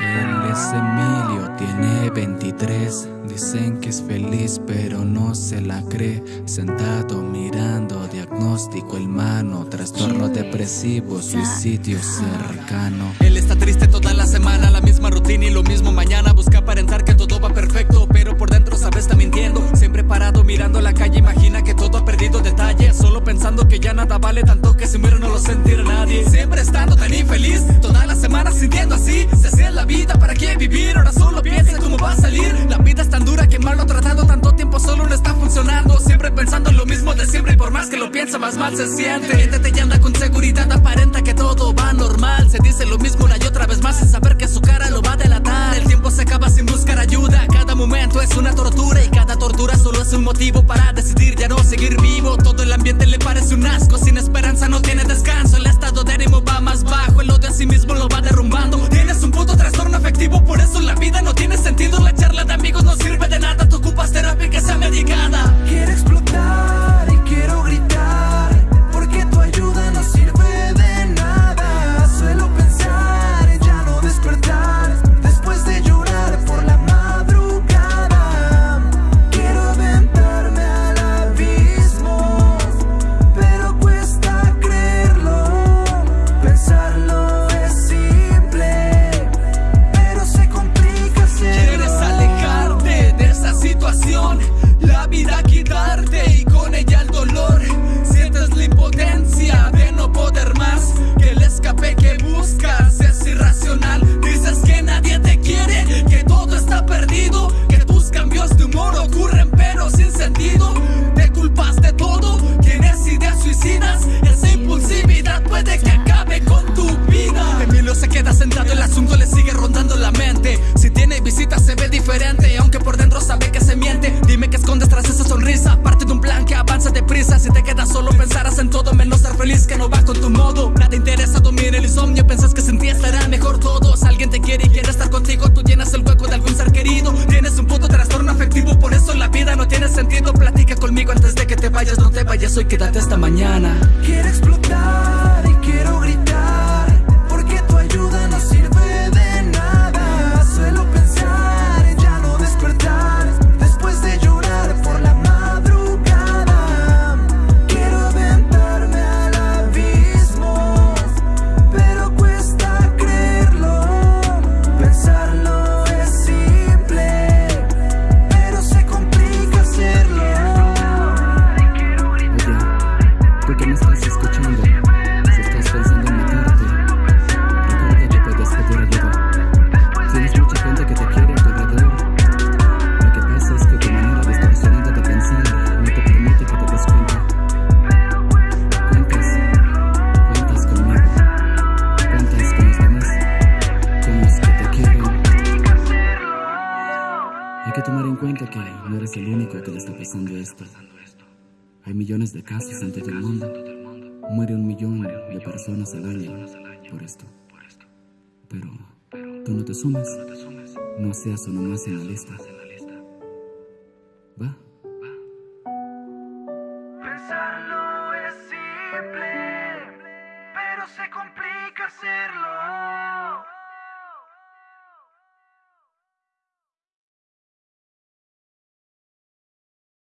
Él es Emilio, tiene 23. Dicen que es feliz, pero no se la cree. Sentado mirando diagnóstico el mano, trastorno depresivo, suicidio cercano. Él está triste toda la semana, la misma pensando que ya nada vale tanto que si muero no lo sentirá nadie. Siempre estando tan infeliz, toda la semana sintiendo así. Se hacía la vida, ¿para qué vivir? Ahora solo piensa cómo va a salir. La vida es tan dura que mal lo tratado tanto tiempo solo no está funcionando. Siempre pensando en lo mismo de siempre y por más que lo piensa, más mal se siente. Miéntete y anda con seguridad, aparenta que todo va normal. Se dice lo mismo una y otra vez más sin saber que su cara lo va a delatar. El tiempo se acaba sin buscar ayuda. Cada momento es una tortura y cada tortura solo es un motivo para decidir ya no seguir parece un asco, sin esperanza no tiene descanso. El estado de ánimo va más bajo, el odio a sí mismo lo va derrumbando. Tienes un puto trastorno afectivo, por eso la vida no tiene sentido. La charla de amigos no sirve de nada, tú ocupas terapia que sea medicada. El asunto le sigue rondando la mente. Si tiene visitas se ve diferente, aunque por dentro sabe que se miente. Dime que escondes tras esa sonrisa, parte de un plan que avanza deprisa. Si te quedas solo pensarás en todo menos ser feliz que no va con tu modo. Nada interesa, domina el insomnio, pensás que sin ti estará mejor todo. Si alguien te quiere y quiere estar contigo, tú llenas el hueco de algún ser querido. Tienes un puto trastorno afectivo, por eso la vida no tiene sentido. Platica conmigo antes de que te vayas, no te vayas hoy, quédate hasta mañana. Quiero explotar y quiero gritar Hay que tomar en cuenta que no eres el único que le está pasando esto. Hay millones de casos en todo el mundo. Muere un millón de personas al año por esto. Pero tú no te sumes. No seas uno más en la lista. ¿Va? Pensarlo es simple, pero se complica hacerlo.